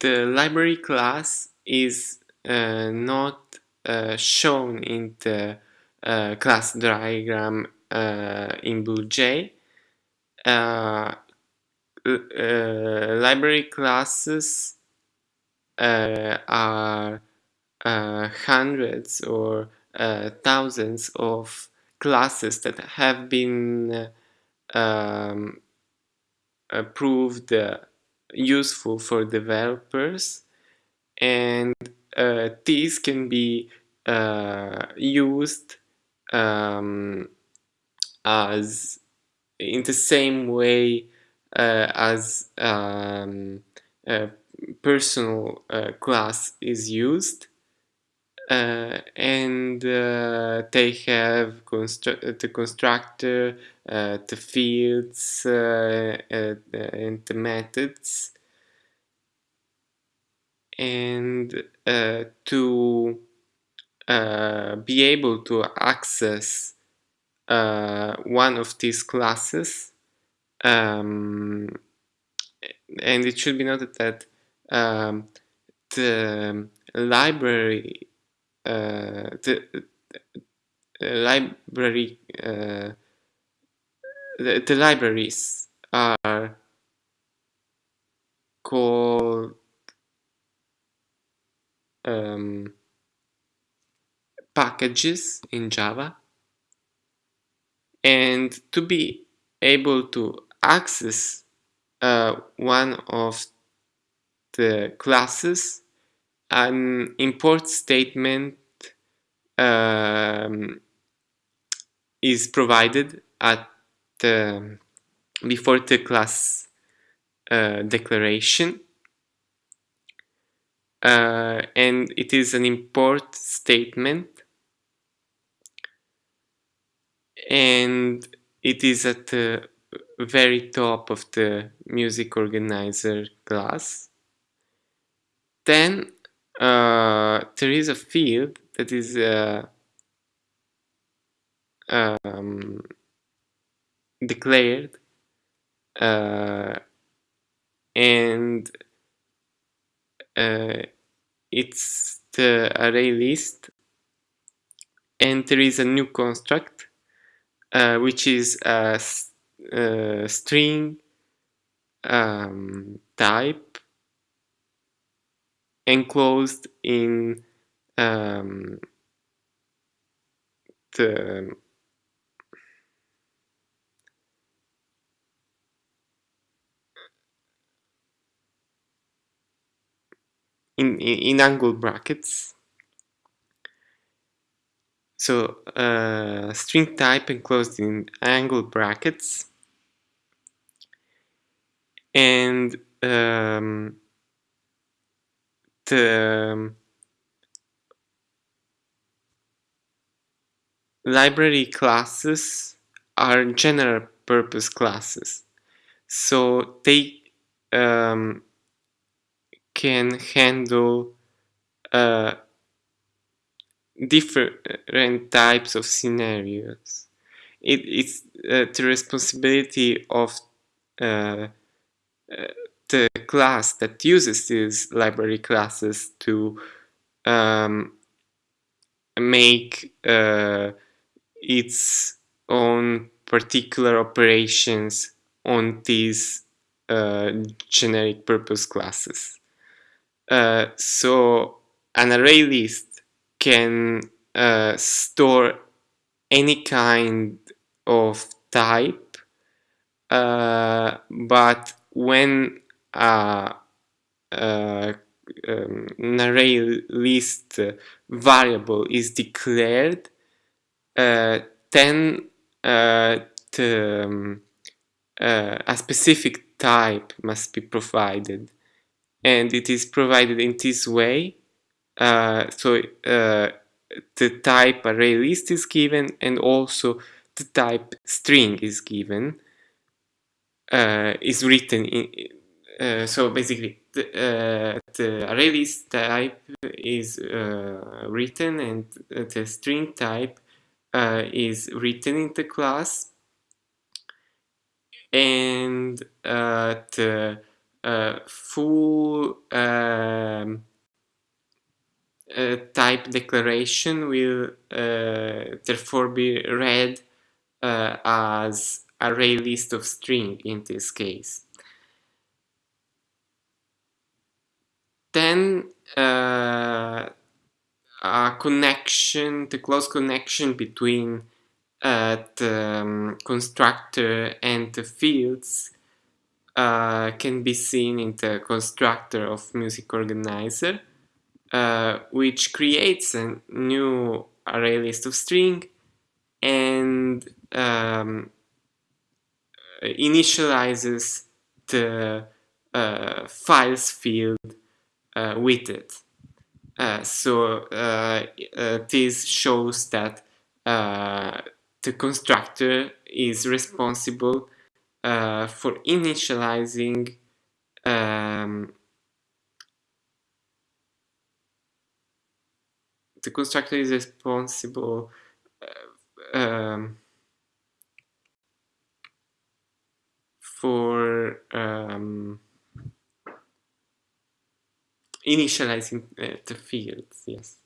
the library class is uh, not uh, shown in the uh, class diagram uh, in BlueJ. Uh, uh, library classes are hundreds or thousands of classes that have been um, proved useful for developers and uh, these can be uh, used um, as in the same way uh, as um, a personal uh, class is used uh, and uh, they have constru the constructor, the fields and the methods. And uh, to uh, be able to access uh, one of these classes um, and it should be noted that um, the library uh, the, the library uh, the, the libraries are called um, packages in Java. And to be able to access uh, one of the classes an import statement um, is provided at the, before the class uh, declaration. Uh, and it is an import statement. And it is at the very top of the music organizer class. Then uh, there is a field that is uh, um, declared uh, and uh, it's the array list and there is a new construct uh, which is a, a string um, type enclosed in um, the in, in, angle brackets. So uh, string type enclosed in angle brackets and um, the um, library classes are general purpose classes so they um, can handle uh, different types of scenarios. It, it's uh, the responsibility of uh, uh the class that uses these library classes to um, make uh, its own particular operations on these uh, generic purpose classes. Uh, so an array list can uh, store any kind of type uh, but when uh, um, an array list variable is declared then the, um, a specific type must be provided and it is provided in this way uh, so uh, the type array list is given and also the type string is given uh, is written in uh, so basically the, uh, the, array list type is uh, written and the string type is written in the class. And the uh, full um, uh, type declaration will therefore be read as array list of string in this case. Then a connection, the close connection between uh, the um, constructor and the fields uh, can be seen in the constructor of music organizer, uh, which creates a new array list of string and um, initializes the uh, files field uh, with it. Uh, so uh, this shows that the constructor is responsible for initializing um, the constructor is responsible uh, um, for um, initializing uh, the fields, yes.